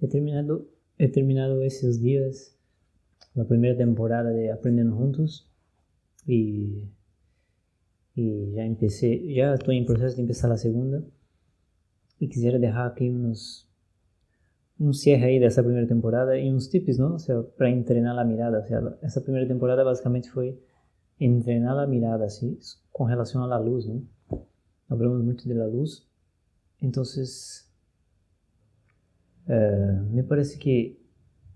he terminado, he terminado esses dias a primeira temporada de Aprendendo Juntos e, e já empecé, já estou em processo de começar a segunda e quisiera deixar aqui uns um cierre aí dessa primeira temporada e uns tips, não? para treinar a mirada. Ou essa primeira temporada basicamente foi treinar a mirada, assim, com relação à luz, não? Hablamos muito da luz. Então, eh, me parece que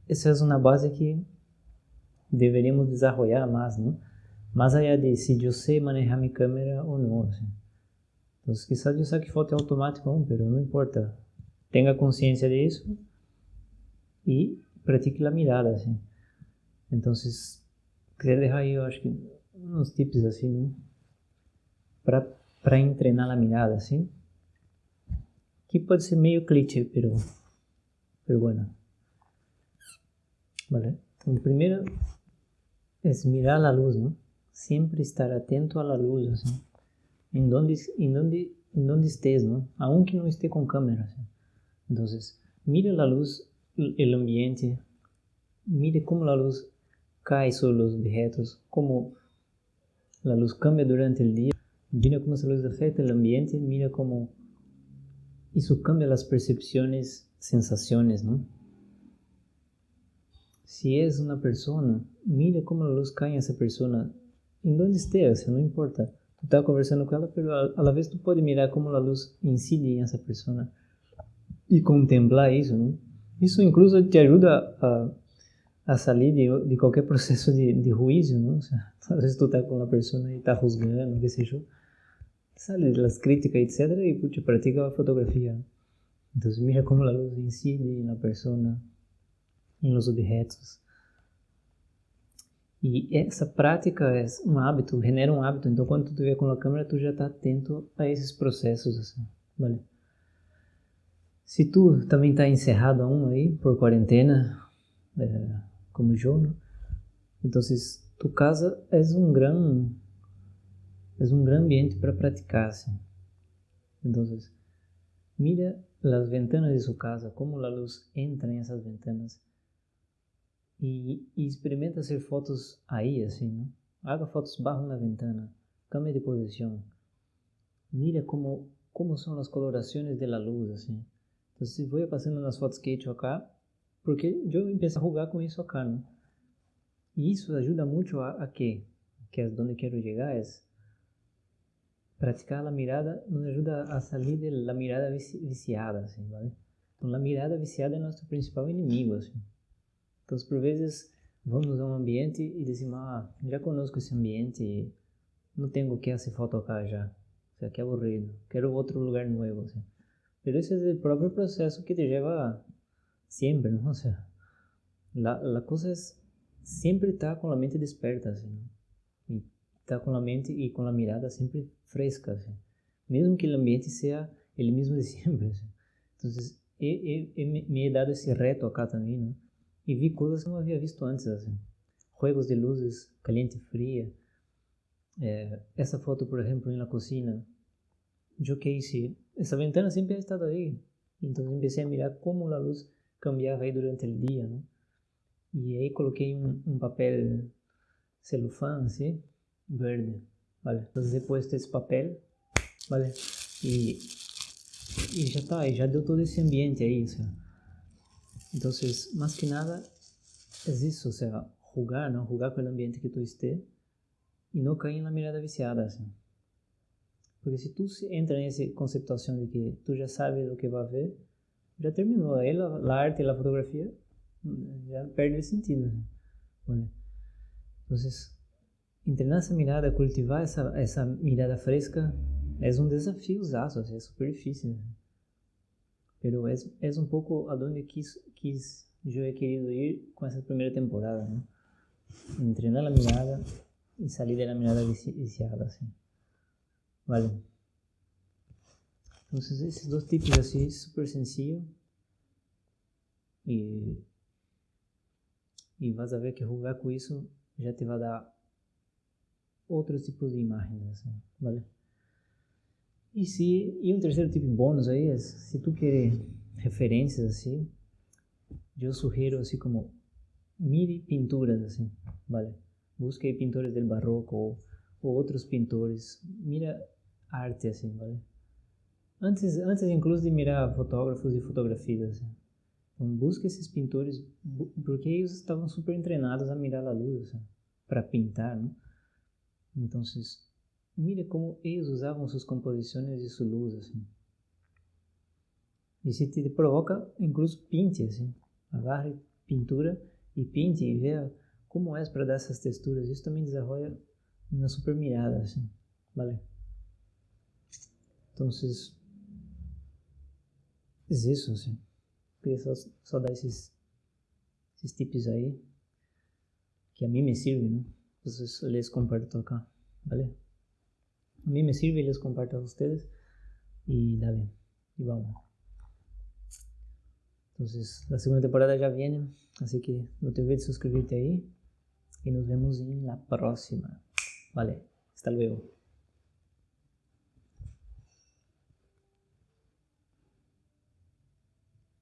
essa é uma base que deveríamos desenvolver mais, não? Mais allá de se eu sei manejar minha câmera ou não. Assim. Então, quizás eu saque foto automático, mas não importa. Tenha consciência disso e pratique a mirada, assim. Então, queria deixar aí, eu acho que, uns tips, assim, né? para treinar a mirada, assim. Que pode ser meio clichê, pero, pero bueno. Vale. Então, primeiro é mirar a luz, não? Sempre estar atento à luz, assim. Em onde, em onde, em onde estés, não? Aunque não esteja com câmera, assim. Então, mira a luz el ambiente, mire cómo la luz cae sobre los objetos, cómo la luz cambia durante el día, mira cómo esa luz afecta el ambiente, mira cómo eso cambia las percepciones, sensaciones, ¿no? Si es una persona, mira cómo la luz cae en esa persona, en donde esté, o no importa. Tú estás conversando con ella, pero a, la vez tú puedes mirar cómo la luz incide en esa persona y contemplar eso, ¿no? Isso incluso te ajuda a, a sair de, de qualquer processo de, de juízo, não? Às vezes tu tá com uma pessoa e tá juzgando, que seja, sale das críticas, etc. e puxa, pratica a fotografia. Então, mira como a luz incide na pessoa, em los objetos. E essa prática é um hábito, genera um hábito. Então, quando tu estiver com a câmera, tu já está atento a esses processos, vale? Se tu também está encerrado aún aí por quarentena, é, como né? então tu casa é um gran é um gran ambiente para praticar. Assim. Então, mira as ventanas de sua casa, como a luz entra em essas ventanas e, e experimenta fazer fotos aí, assim, né? Haga fotos bajo na ventana, cambie de posição, mira como como são as colorações da luz, assim. Entonces voy pasando nas fotos que he hecho acá, porque eu empecé a jugar com isso acá, ¿no? E isso ajuda muito a, a que, que é onde quero chegar, é praticar a mirada, nos ajuda a sair da mirada viciada, assim, ¿vale? Então, a mirada viciada é nosso principal inimigo, assim. Então, por vezes, vamos a um ambiente e dizemos, ah, já conosco esse ambiente, não tenho o que fazer foto acá já. Isso aqui é aburrido, quero outro lugar novo, assim. Pero ese es el propio proceso que te lleva siempre, ¿no? O sea, la, la cosa es siempre estar con la mente despierta, ¿sí? Y estar con la mente y con la mirada siempre fresca, ¿sí? Mesmo que el ambiente sea el mismo de he, he, he, me he dado esse reto acá também, ¿no? E vi coisas que não havia visto antes, assim. Juegos de luzes, caliente e fria. É, essa foto, por exemplo, na cozinha, eu que esa ventana siempre ha estado ahí. Entonces empecé a mirar cómo la luz cambiaba ahí durante el día, ¿no? Y ahí coloqué un, un papel celofán, ¿sí? Verde, Entonces he puesto esse papel, ¿vale? Y, y ya está, y ya dio todo ese ambiente ahí, o sea. Entonces, más que nada, es eso, o sea, jugar, ¿no? Jugar con el ambiente que tú estés y no caer en la mirada viciada, ¿sí? Porque se tu entra nessa conceptuação de que tu já sabes o que vai ver, já terminou. Aí a, a arte e a fotografia já perde o sentido. Né? Então, entrenar essa mirada, cultivar essa, essa mirada fresca é um desafio usaço, é super difícil. Né? É, é um pouco aonde quis, quis eu querido ir com essa primeira temporada, né? Entrenar a mirada e sair da mirada viciada, assim. Vale. Entonces, esses dois tipos assim, super sencillo. E, e vas a ver que jogar com isso já te vai dar outros tipos de imagens, assim, vale? E se e um terceiro tipo de bônus aí é se tu quer referências assim, yo sugiero así como, mire pinturas así, ¿vale? Busque pintores del barroco o, o otros pintores, mira arte así, ¿vale? Antes, antes incluso de mirar fotógrafos e fotografias, assim. então busque esses pintores, porque eles estavam super treinados a mirar a luz, assim, para pintar, né? Então, mire como eles usavam suas composições e sua luz, assim. E se te provoca, incluso pinte, assim. Agarre pintura e pinte e veja como é para dar essas texturas. Isso também desenvolve uma super mirada, assim. Vale? Então, é isso, assim. Queria só, só dar esses, esses tips aí, que a mim me servem, né? Entonces les comparto acá, ¿vale? A mí me sirve y les comparto a ustedes. Y dale, y vamos. Entonces, la segunda temporada ya viene, así que no te olvides de suscribirte ahí y nos vemos en la próxima. Vale, hasta luego.